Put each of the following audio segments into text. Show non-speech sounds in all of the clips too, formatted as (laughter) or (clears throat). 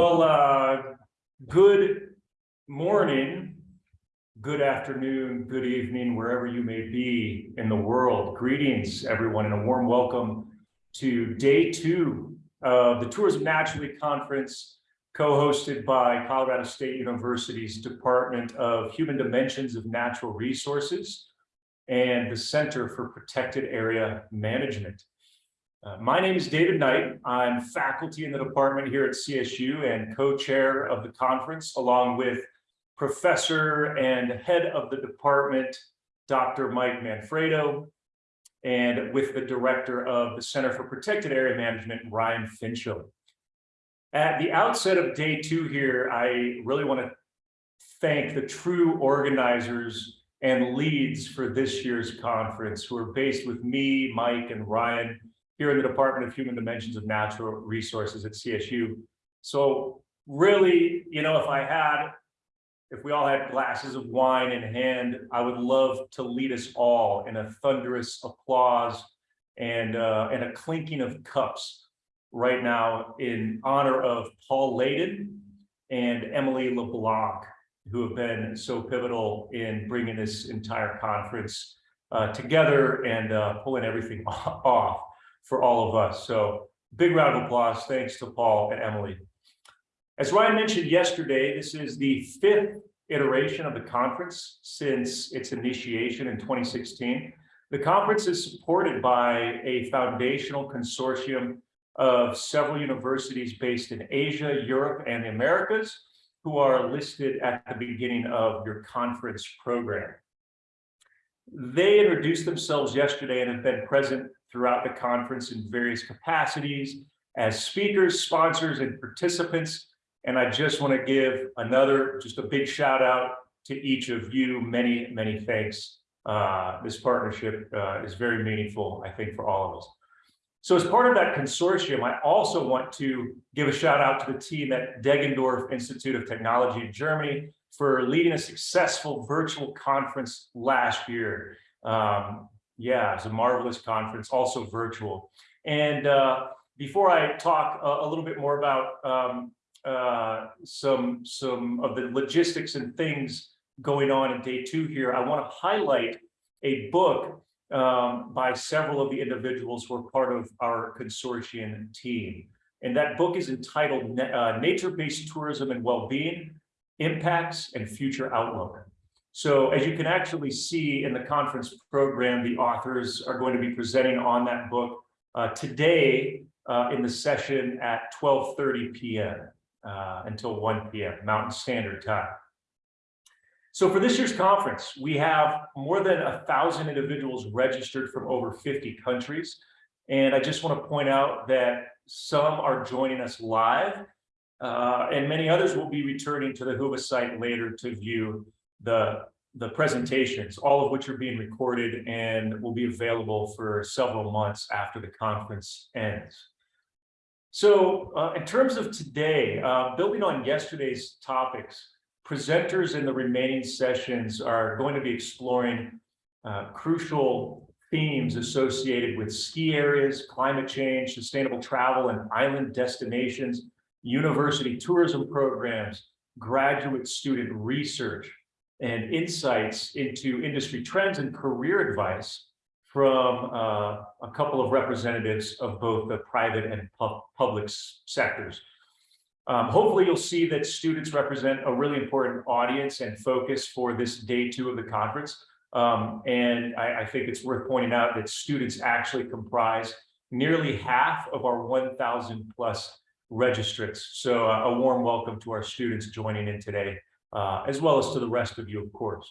Well, uh, good morning, good afternoon, good evening, wherever you may be in the world. Greetings, everyone, and a warm welcome to day two of the Tourism Naturally Conference, co-hosted by Colorado State University's Department of Human Dimensions of Natural Resources and the Center for Protected Area Management. Uh, my name is David Knight. I'm faculty in the department here at CSU and co-chair of the conference, along with professor and head of the department, Dr. Mike Manfredo, and with the director of the Center for Protected Area Management, Ryan Finchum. At the outset of day two here, I really want to thank the true organizers and leads for this year's conference who are based with me, Mike, and Ryan here in the Department of Human Dimensions of Natural Resources at CSU. So really, you know, if I had, if we all had glasses of wine in hand, I would love to lead us all in a thunderous applause and, uh, and a clinking of cups right now in honor of Paul Layden and Emily LeBlanc, who have been so pivotal in bringing this entire conference uh, together and uh, pulling everything (laughs) off for all of us. So big round of applause. Thanks to Paul and Emily. As Ryan mentioned yesterday, this is the fifth iteration of the conference since its initiation in 2016. The conference is supported by a foundational consortium of several universities based in Asia, Europe, and the Americas, who are listed at the beginning of your conference program. They introduced themselves yesterday and have been present throughout the conference in various capacities as speakers, sponsors, and participants. And I just want to give another, just a big shout out to each of you. Many, many thanks. Uh, this partnership uh, is very meaningful, I think, for all of us. So as part of that consortium, I also want to give a shout out to the team at Deggendorf Institute of Technology in Germany for leading a successful virtual conference last year. Um, yeah, it's a marvelous conference, also virtual. And uh, before I talk a, a, little bit more about um, uh, some, some of the logistics and things going on in day two here, I want to highlight a book um, by several of the individuals who are part of our consortium team. And that book is entitled uh, Nature-Based Tourism and Wellbeing, Impacts and Future Outlook. So as you can actually see in the conference program, the authors are going to be presenting on that book uh, today uh, in the session at 12.30 p.m. Uh, until 1 p.m. Mountain Standard Time. So for this year's conference, we have more than a thousand individuals registered from over 50 countries. And I just want to point out that some are joining us live uh, and many others will be returning to the Whova site later to view the, the presentations, all of which are being recorded and will be available for several months after the conference ends. So uh, in terms of today, uh, building on yesterday's topics, presenters in the remaining sessions are going to be exploring uh, crucial themes associated with ski areas, climate change, sustainable travel and island destinations, university tourism programs, graduate student research, and insights into industry trends and career advice from uh, a couple of representatives of both the private and pu public sectors. Um, hopefully you'll see that students represent a really important audience and focus for this day two of the conference. Um, and I, I think it's worth pointing out that students actually comprise nearly half of our 1,000 plus registrants. So uh, a warm welcome to our students joining in today uh, as well as to the rest of you, of course.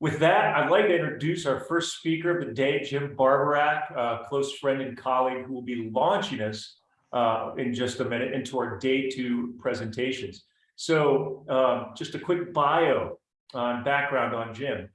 With that, I'd like to introduce our first speaker of the day, Jim Barborak, a close friend and colleague who will be launching us uh, in just a minute into our day two presentations. So um, just a quick bio on background on Jim.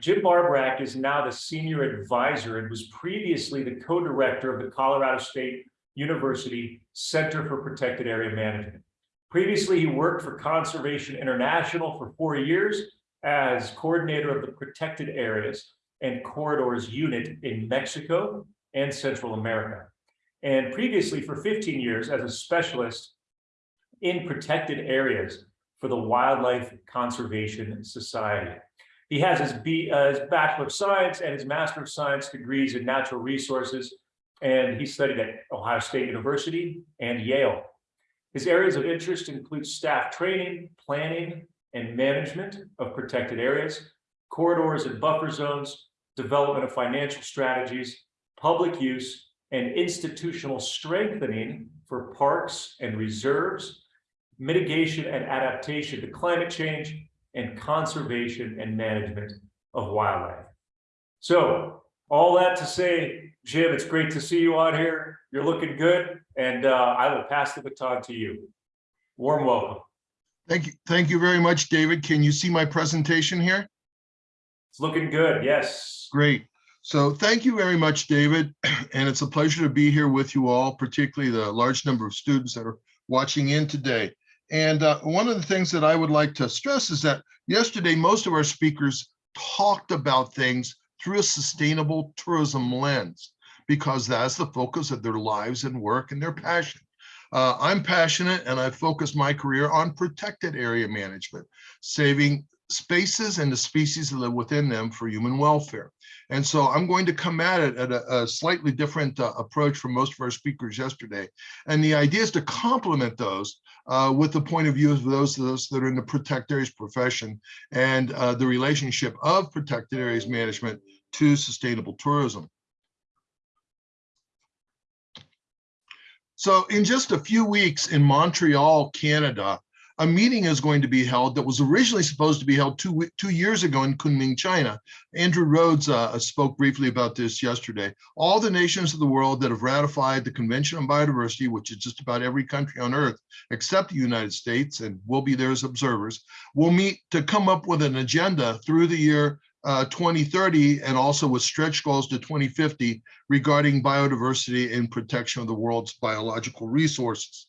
Jim Barborak is now the senior advisor and was previously the co-director of the Colorado State University Center for Protected Area Management. Previously, he worked for Conservation International for four years as coordinator of the protected areas and corridors unit in Mexico and Central America. And previously for 15 years as a specialist in protected areas for the Wildlife Conservation Society. He has his, B, uh, his Bachelor of Science and his Master of Science degrees in Natural Resources, and he studied at Ohio State University and Yale. His areas of interest include staff training, planning, and management of protected areas, corridors and buffer zones, development of financial strategies, public use, and institutional strengthening for parks and reserves, mitigation and adaptation to climate change, and conservation and management of wildlife. So all that to say, Jim, it's great to see you on here. You're looking good, and uh, I will pass the baton to you. Warm welcome. Thank you. Thank you very much, David. Can you see my presentation here? It's looking good, yes. Great. So thank you very much, David. (clears throat) And it's a pleasure to be here with you all, particularly the large number of students that are watching in today. And uh, one of the things that I would like to stress is that yesterday, most of our speakers talked about things through a sustainable tourism lens, because that's the focus of their lives and work and their passion. Uh, I'm passionate and I focus my career on protected area management, saving spaces and the species that live within them for human welfare. And so I'm going to come at it at a, a slightly different uh, approach from most of our speakers yesterday. And the idea is to complement those uh, with the point of view of those, of us that are in the protected areas profession and uh, the relationship of protected areas management to sustainable tourism. So in just a few weeks in Montreal, Canada, a meeting is going to be held that was originally supposed to be held two, two years ago in Kunming, China. Andrew Rhodes uh, spoke briefly about this yesterday. All the nations of the world that have ratified the Convention on Biodiversity, which is just about every country on earth except the United States, and will be there as observers, will meet to come up with an agenda through the year uh, 2030 and also with stretch goals to 2050 regarding biodiversity and protection of the world's biological resources.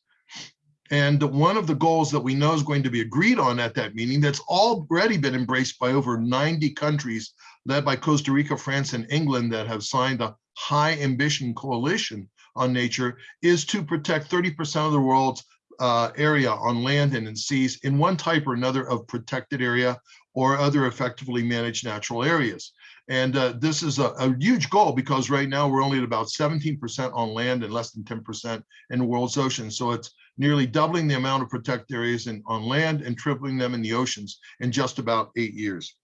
And one of the goals that we know is going to be agreed on at that meeting that's already been embraced by over 90 countries led by Costa Rica, France, and England that have signed a high ambition coalition on nature is to protect 30% of the world's uh, area on land and in seas in one type or another of protected area or other effectively managed natural areas. And uh, this is a, a, huge goal because right now we're only at about 17% on land and less than 10% in the world's oceans. So it's nearly doubling the amount of protected areas in, on land and tripling them in the oceans in just about eight years.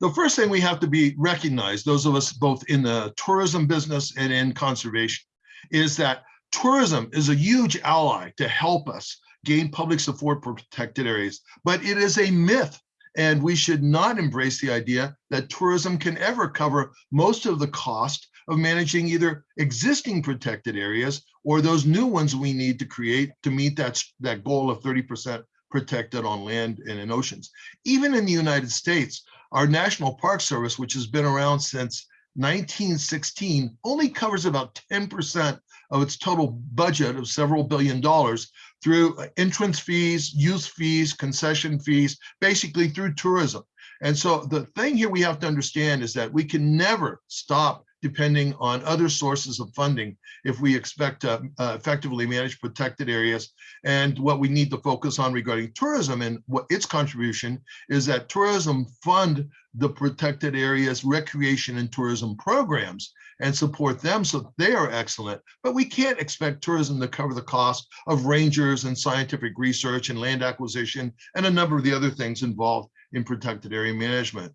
The first thing we have to be recognized, those of us both in the tourism business and in conservation, is that tourism is a huge ally to help us gain public support for protected areas, but it is a myth and we should not embrace the idea that tourism can ever cover most of the cost of managing either existing protected areas or those new ones we need to create to meet that, that goal of 30% protected on land and in oceans. Even in the United States, our National Park Service, which has been around since 1916, only covers about 10% of its total budget of several billion dollars through uh, entrance fees, use fees, concession fees, basically through tourism. And so the thing here we have to understand is that we can never stop depending on other sources of funding if we expect to uh, effectively manage protected areas. And what we need to focus on regarding tourism and what its contribution is that tourism fund the protected areas recreation and tourism programs and support them so they are excellent. But we can't expect tourism to cover the cost of rangers and scientific research and land acquisition and a number of the other things involved in protected area management.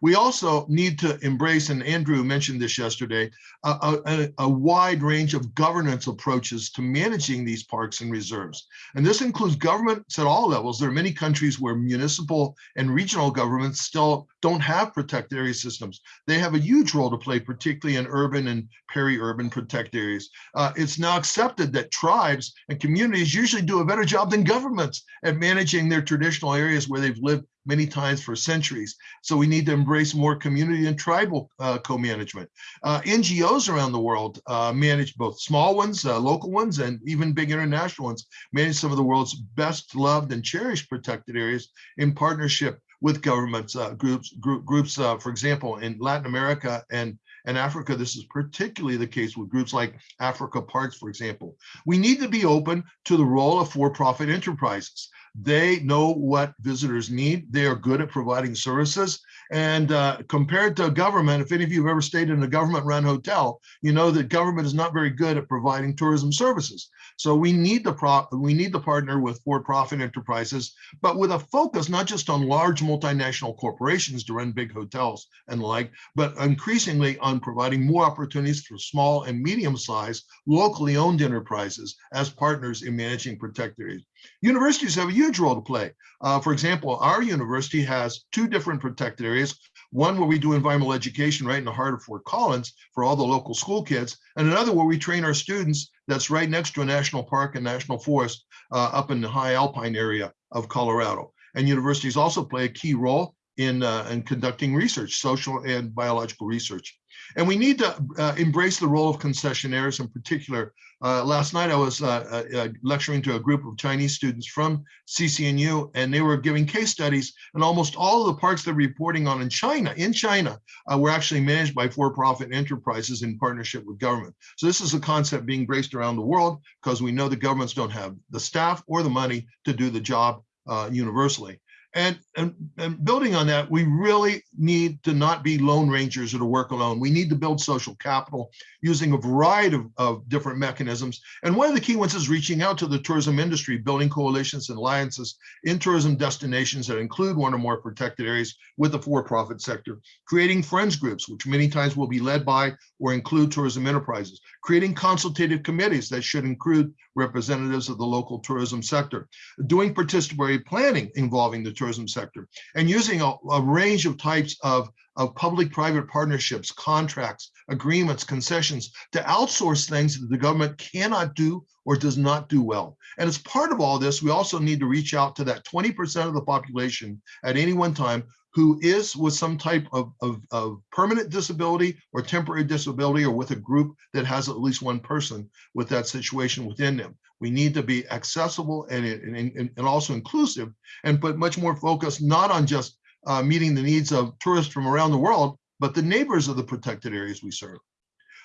We also need to embrace, and Andrew mentioned this yesterday, a, a, a, wide range of governance approaches to managing these parks and reserves. And this includes governments at all levels. There are many countries where municipal and regional governments still don't have protected area systems. They have a huge role to play, particularly in urban and peri-urban protected areas. Uh, it's now accepted that tribes and communities usually do a better job than governments at managing their traditional areas where they've lived many times for centuries. So we need to embrace more community and tribal uh, co-management. Uh, NGOs around the world uh, manage both small ones, uh, local ones, and even big international ones, manage some of the world's best loved and cherished protected areas in partnership with governments, uh, groups, group, groups uh, for example, in Latin America and In Africa, this is particularly the case with groups like Africa Parks, for example. We need to be open to the role of for-profit enterprises. They know what visitors need. They are good at providing services. And uh, compared to government, if any of you have ever stayed in a government-run hotel, you know that government is not very good at providing tourism services. So we need the pro we need to partner with for-profit enterprises, but with a focus not just on large multinational corporations to run big hotels and the like, but increasingly on providing more opportunities for small and medium-sized locally owned enterprises as partners in managing protected. Universities have a huge role to play. Uh, for example, our university has two different protected areas, one where we do environmental education right in the heart of Fort Collins for all the local school kids, and another where we train our students that's right next to a national park and national forest uh, up in the high alpine area of Colorado. And universities also play a key role in, uh, in conducting research, social and biological research. And we need to uh, embrace the role of concessionaires in particular. Uh, last night I was uh, uh, lecturing to a group of Chinese students from CCNU and they were giving case studies and almost all of the parks they're reporting on in China, in China, uh, were actually managed by for-profit enterprises in partnership with government. So this is a concept being embraced around the world because we know the governments don't have the staff or the money to do the job uh, universally. And, and, and building on that, we really need to not be lone rangers or to work alone. We need to build social capital using a variety of, of different mechanisms. And one of the key ones is reaching out to the tourism industry, building coalitions and alliances in tourism destinations that include one or more protected areas with the for-profit sector, creating friends groups, which many times will be led by or include tourism enterprises, creating consultative committees that should include representatives of the local tourism sector, doing participatory planning involving the tourism sector, and using a, a range of types of, of public-private partnerships, contracts, agreements, concessions to outsource things that the government cannot do or does not do well. And as part of all this, we also need to reach out to that 20% of the population at any one time who is with some type of, of, of, permanent disability or temporary disability or with a group that has at least one person with that situation within them. We need to be accessible and, and, and also inclusive and put much more focus not on just uh, meeting the needs of tourists from around the world, but the neighbors of the protected areas we serve.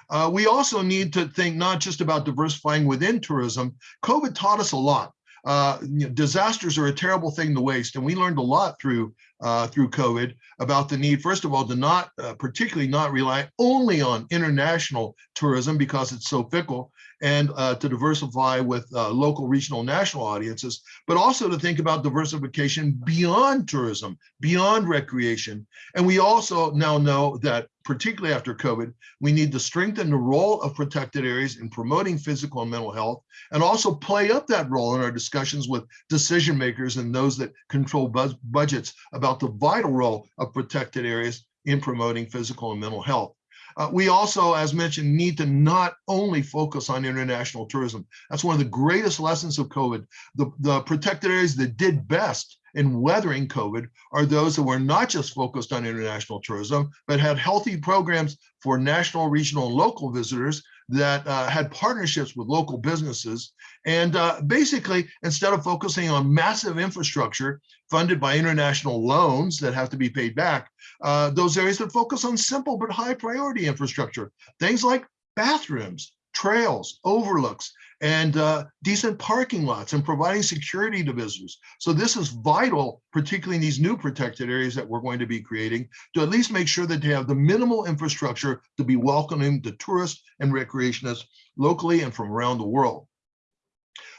Uh, we also need to think not just about diversifying within tourism. COVID taught us a lot uh, you know, disasters are a terrible thing to waste. And we learned a lot through uh, through COVID about the need, first of all, to not uh, particularly not rely only on international tourism because it's so fickle and uh, to diversify with uh, local, regional, national audiences, but also to think about diversification beyond tourism, beyond recreation. And we also now know that particularly after COVID, we need to strengthen the role of protected areas in promoting physical and mental health, and also play up that role in our discussions with decision makers and those that control bud budgets about the vital role of protected areas in promoting physical and mental health. Uh, we also, as mentioned, need to not only focus on international tourism. That's one of the greatest lessons of COVID. The, the protected areas that did best in weathering COVID are those that were not just focused on international tourism, but had healthy programs for national, regional, and local visitors that uh, had partnerships with local businesses. And uh, basically, instead of focusing on massive infrastructure funded by international loans that have to be paid back, uh, those areas that focus on simple but high priority infrastructure, things like bathrooms, trails, overlooks, and uh, decent parking lots and providing security to visitors. So this is vital, particularly in these new protected areas that we're going to be creating, to at least make sure that they have the minimal infrastructure to be welcoming to tourists and recreationists locally and from around the world.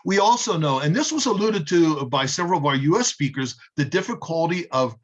We also know, and this was alluded to by several of our US speakers, the difficulty of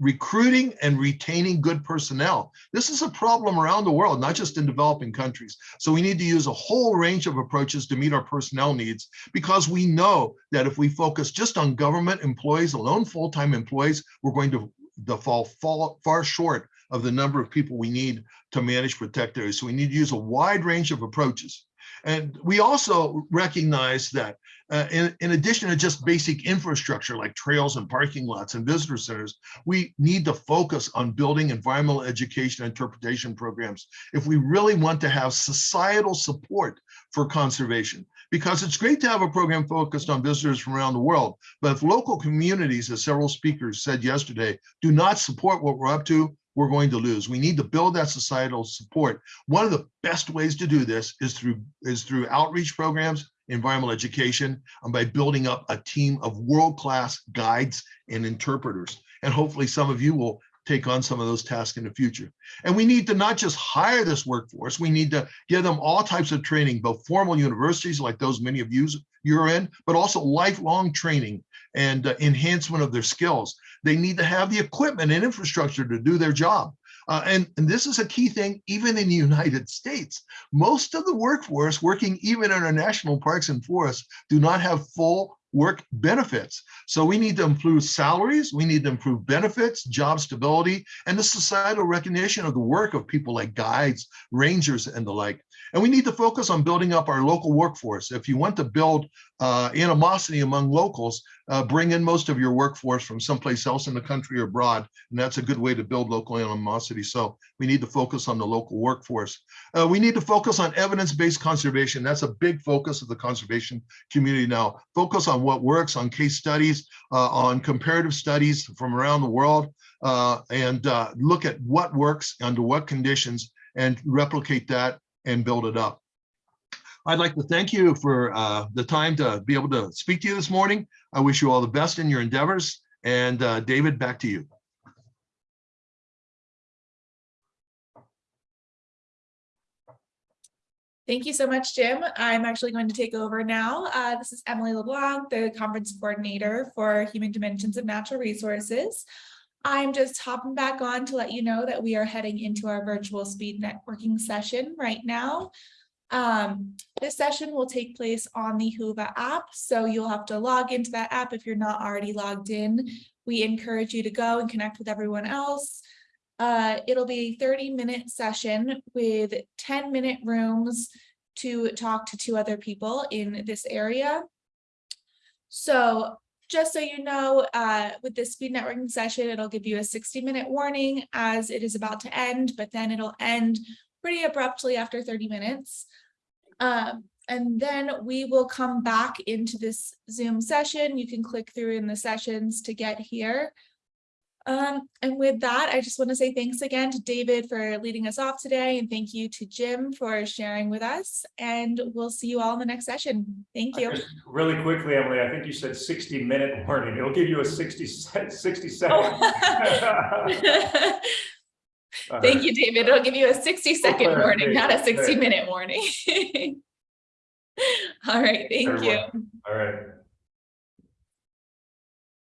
recruiting and retaining good personnel. This is a problem around the world, not just in developing countries. So we need to use a whole range of approaches to meet our personnel needs because we know that if we focus just on government employees, alone full-time employees, we're going to, to fall, fall far short of the number of people we need to manage protect areas. So we need to use a wide range of approaches. And we also recognize that uh, in, in, addition to just basic infrastructure like trails and parking lots and visitor centers, we need to focus on building environmental education interpretation programs if we really want to have societal support for conservation. Because it's great to have a program focused on visitors from around the world, but if local communities, as several speakers said yesterday, do not support what we're up to, we're going to lose. We need to build that societal support. One of the best ways to do this is through is through outreach programs, environmental education, and by building up a team of world-class guides and interpreters. And hopefully some of you will take on some of those tasks in the future. And we need to not just hire this workforce, we need to give them all types of training, both formal universities like those many of you you're in, but also lifelong training and uh, enhancement of their skills. They need to have the equipment and infrastructure to do their job. Uh, and, and this is a key thing, even in the (laughs) United States. Most of the workforce working even in our national parks and forests do not have full work benefits. So we need to improve salaries, we need to improve benefits, job stability, and the societal recognition of the work of people like guides, rangers, and the like. And we need to focus on building up our local workforce. If you want to build uh, animosity among locals, uh, bring in most of your workforce from someplace else in the country or abroad. And that's a good way to build local animosity. So we need to focus on the local workforce. Uh, we need to focus on evidence-based conservation. That's a big focus of the conservation community now. Focus on what works, on case studies, uh, on comparative studies from around the world, uh, and uh, look at what works under what conditions and replicate that and build it up. I'd like to thank you for uh, the time to be able to speak to you this morning. I wish you all the best in your endeavors. And uh, David, back to you. Thank you so much, Jim. I'm actually going to take over now. Uh, this is Emily LeBlanc, the conference coordinator for Human Dimensions of Natural Resources. I'm just hopping back on to let you know that we are heading into our virtual speed networking session right now. Um, this session will take place on the Whova app, so you'll have to log into that app if you're not already logged in. We encourage you to go and connect with everyone else. Uh, it'll be a 30 minute session with 10 minute rooms to talk to two other people in this area. So just so you know, uh, with this speed networking session, it'll give you a 60 minute warning as it is about to end, but then it'll end pretty abruptly after 30 minutes. Um, and then we will come back into this Zoom session. You can click through in the sessions to get here. Um, and with that, I just want to say thanks again to David for leading us off today. And thank you to Jim for sharing with us. And we'll see you all in the next session. Thank you. Just Really quickly, Emily, I think you said sixty minute (laughs) warning. It'll give you a 60 (laughs) 60 second. Oh. (laughs) Thank you, David. It'll give you a 60 second warning, not a 60 minute warning. All right, thank you. All right.